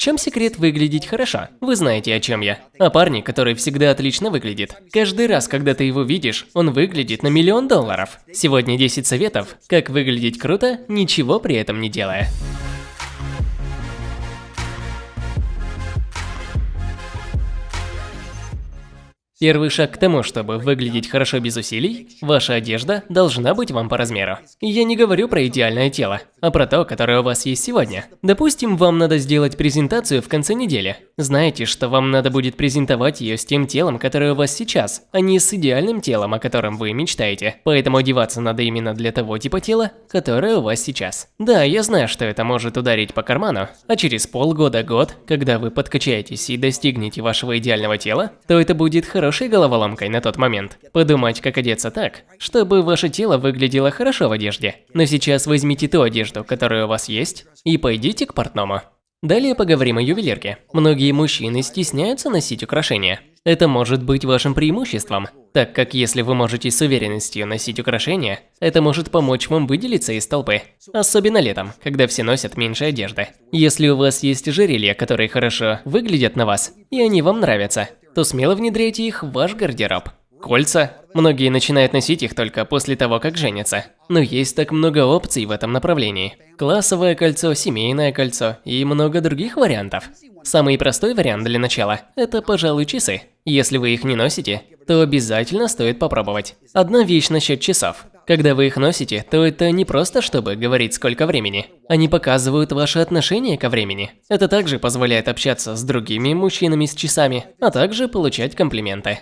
чем секрет выглядеть хорошо? Вы знаете, о чем я. О парне, который всегда отлично выглядит. Каждый раз, когда ты его видишь, он выглядит на миллион долларов. Сегодня 10 советов, как выглядеть круто, ничего при этом не делая. Первый шаг к тому, чтобы выглядеть хорошо без усилий, ваша одежда должна быть вам по размеру. Я не говорю про идеальное тело, а про то, которое у вас есть сегодня. Допустим, вам надо сделать презентацию в конце недели. Знаете, что вам надо будет презентовать ее с тем телом, которое у вас сейчас, а не с идеальным телом, о котором вы мечтаете. Поэтому одеваться надо именно для того типа тела, которое у вас сейчас. Да, я знаю, что это может ударить по карману, а через полгода-год, когда вы подкачаетесь и достигнете вашего идеального тела, то это будет хорошо хорошей головоломкой на тот момент. Подумать, как одеться так, чтобы ваше тело выглядело хорошо в одежде. Но сейчас возьмите ту одежду, которая у вас есть, и пойдите к портному. Далее поговорим о ювелирке. Многие мужчины стесняются носить украшения. Это может быть вашим преимуществом, так как если вы можете с уверенностью носить украшения, это может помочь вам выделиться из толпы. Особенно летом, когда все носят меньше одежды. Если у вас есть ожерелья, которые хорошо выглядят на вас, и они вам нравятся, то смело внедряйте их в ваш гардероб. Кольца. Многие начинают носить их только после того, как женятся. Но есть так много опций в этом направлении. Классовое кольцо, семейное кольцо и много других вариантов. Самый простой вариант для начала – это, пожалуй, часы. Если вы их не носите, то обязательно стоит попробовать. Одна вещь насчет часов. Когда вы их носите, то это не просто чтобы говорить сколько времени. Они показывают ваше отношение ко времени. Это также позволяет общаться с другими мужчинами с часами, а также получать комплименты.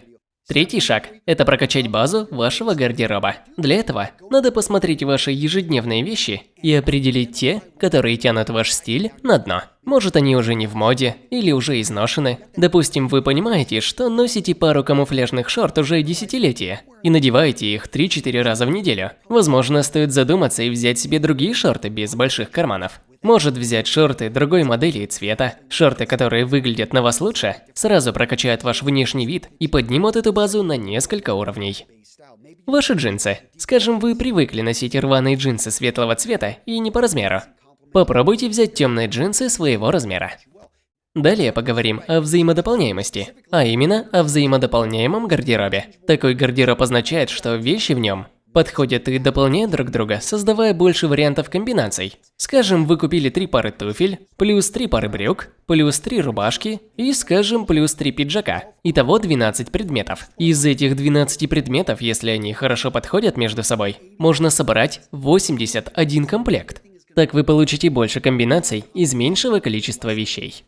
Третий шаг – это прокачать базу вашего гардероба. Для этого надо посмотреть ваши ежедневные вещи и определить те, которые тянут ваш стиль на дно. Может они уже не в моде или уже изношены. Допустим, вы понимаете, что носите пару камуфляжных шорт уже десятилетия и надеваете их 3-4 раза в неделю. Возможно, стоит задуматься и взять себе другие шорты без больших карманов. Может взять шорты другой модели и цвета. Шорты, которые выглядят на вас лучше, сразу прокачают ваш внешний вид и поднимут эту базу на несколько уровней. Ваши джинсы. Скажем, вы привыкли носить рваные джинсы светлого цвета и не по размеру. Попробуйте взять темные джинсы своего размера. Далее поговорим о взаимодополняемости, а именно о взаимодополняемом гардеробе. Такой гардероб означает, что вещи в нем подходят и дополняют друг друга, создавая больше вариантов комбинаций. Скажем, вы купили три пары туфель, плюс три пары брюк, плюс три рубашки и, скажем, плюс три пиджака. Итого 12 предметов. Из этих 12 предметов, если они хорошо подходят между собой, можно собрать 81 комплект. Так вы получите больше комбинаций из меньшего количества вещей.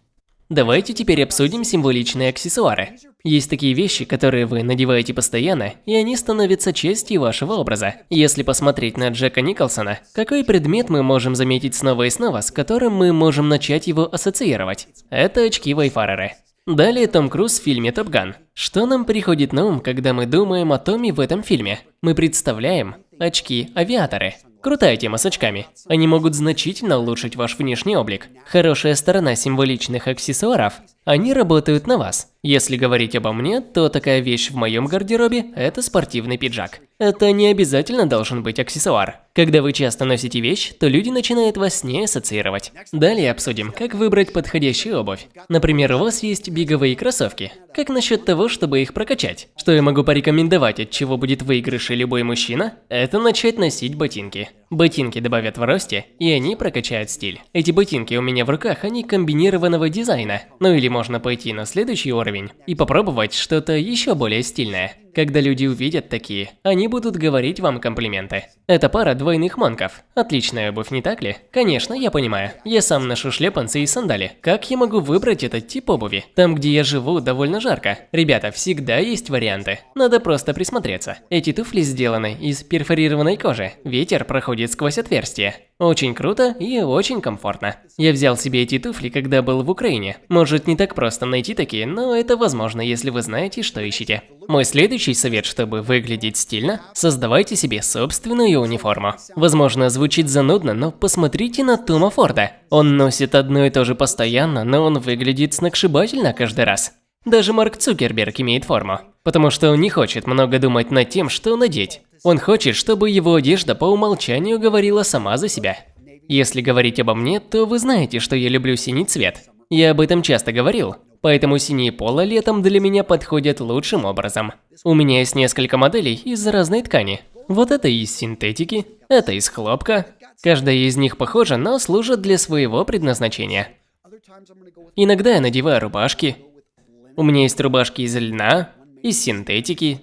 Давайте теперь обсудим символичные аксессуары. Есть такие вещи, которые вы надеваете постоянно, и они становятся частью вашего образа. Если посмотреть на Джека Николсона, какой предмет мы можем заметить снова и снова, с которым мы можем начать его ассоциировать? Это очки Вайфареры. Далее Том Круз в фильме «Топ Ган». Что нам приходит на ум, когда мы думаем о Томе в этом фильме? Мы представляем очки-авиаторы. Крутая тема с очками. Они могут значительно улучшить ваш внешний облик. Хорошая сторона символичных аксессуаров – они работают на вас. Если говорить обо мне, то такая вещь в моем гардеробе – это спортивный пиджак. Это не обязательно должен быть аксессуар. Когда вы часто носите вещь, то люди начинают вас с ней ассоциировать. Далее обсудим, как выбрать подходящую обувь. Например, у вас есть беговые кроссовки. Как насчет того, чтобы их прокачать? Что я могу порекомендовать, от чего будет выигрыш любой мужчина? Это начать носить ботинки. Ботинки добавят в росте, и они прокачают стиль. Эти ботинки у меня в руках, они комбинированного дизайна. Ну или можно пойти на следующий уровень и попробовать что-то еще более стильное. Когда люди увидят такие, они будут говорить вам комплименты. Это пара двойных манков. Отличная обувь, не так ли? Конечно, я понимаю. Я сам ношу шлепанцы и сандали. Как я могу выбрать этот тип обуви? Там, где я живу, довольно жарко. Ребята, всегда есть варианты. Надо просто присмотреться. Эти туфли сделаны из перфорированной кожи. Ветер проходит сквозь отверстие. Очень круто и очень комфортно. Я взял себе эти туфли, когда был в Украине. Может не так просто найти такие, но это возможно, если вы знаете, что ищете. Мой следующий совет, чтобы выглядеть стильно, создавайте себе собственную униформу. Возможно, звучит занудно, но посмотрите на Тома Форда. Он носит одно и то же постоянно, но он выглядит сногсшибательно каждый раз. Даже Марк Цукерберг имеет форму, потому что он не хочет много думать над тем, что надеть. Он хочет, чтобы его одежда по умолчанию говорила сама за себя. Если говорить обо мне, то вы знаете, что я люблю синий цвет. Я об этом часто говорил, поэтому синие поло летом для меня подходят лучшим образом. У меня есть несколько моделей из разной ткани. Вот это из синтетики, это из хлопка. Каждая из них похожа, но служит для своего предназначения. Иногда я надеваю рубашки. У меня есть рубашки из льна, из синтетики,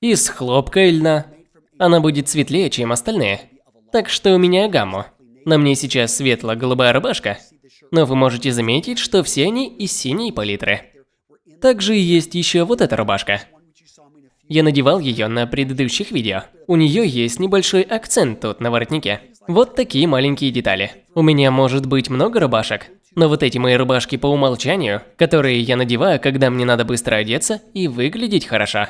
из хлопка и льна. Она будет светлее, чем остальные. Так что у меня гамма. На мне сейчас светло-голубая рубашка, но вы можете заметить, что все они из синей палитры. Также есть еще вот эта рубашка. Я надевал ее на предыдущих видео. У нее есть небольшой акцент тут на воротнике. Вот такие маленькие детали. У меня может быть много рубашек, но вот эти мои рубашки по умолчанию, которые я надеваю, когда мне надо быстро одеться и выглядеть хорошо.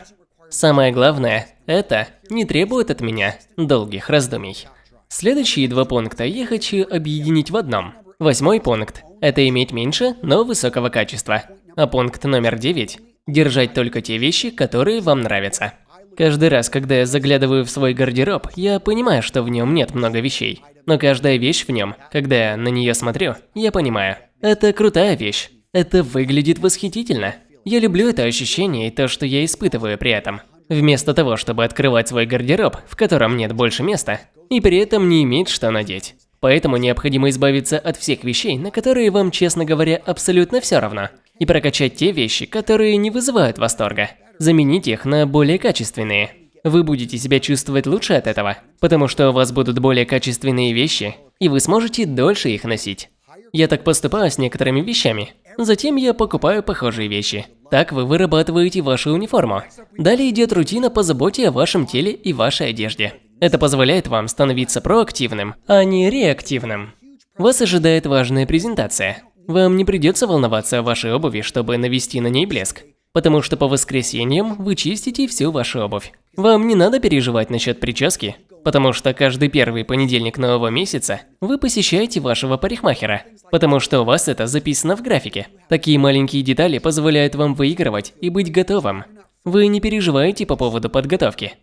Самое главное, это не требует от меня долгих раздумий. Следующие два пункта я хочу объединить в одном. Восьмой пункт – это иметь меньше, но высокого качества. А пункт номер девять Держать только те вещи, которые вам нравятся. Каждый раз, когда я заглядываю в свой гардероб, я понимаю, что в нем нет много вещей. Но каждая вещь в нем, когда я на нее смотрю, я понимаю, это крутая вещь. Это выглядит восхитительно. Я люблю это ощущение и то, что я испытываю при этом. Вместо того, чтобы открывать свой гардероб, в котором нет больше места, и при этом не иметь что надеть. Поэтому необходимо избавиться от всех вещей, на которые вам, честно говоря, абсолютно все равно и прокачать те вещи, которые не вызывают восторга. Заменить их на более качественные. Вы будете себя чувствовать лучше от этого, потому что у вас будут более качественные вещи, и вы сможете дольше их носить. Я так поступаю с некоторыми вещами. Затем я покупаю похожие вещи. Так вы вырабатываете вашу униформу. Далее идет рутина по заботе о вашем теле и вашей одежде. Это позволяет вам становиться проактивным, а не реактивным. Вас ожидает важная презентация. Вам не придется волноваться о вашей обуви, чтобы навести на ней блеск. Потому что по воскресеньям вы чистите всю вашу обувь. Вам не надо переживать насчет прически, потому что каждый первый понедельник нового месяца вы посещаете вашего парикмахера, потому что у вас это записано в графике. Такие маленькие детали позволяют вам выигрывать и быть готовым. Вы не переживаете по поводу подготовки.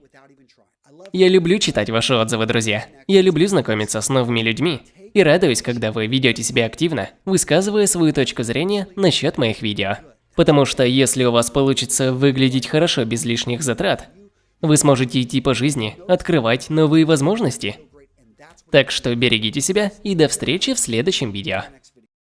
Я люблю читать ваши отзывы, друзья. Я люблю знакомиться с новыми людьми и радуюсь, когда вы ведете себя активно, высказывая свою точку зрения насчет моих видео. Потому что если у вас получится выглядеть хорошо без лишних затрат, вы сможете идти по жизни, открывать новые возможности. Так что берегите себя и до встречи в следующем видео.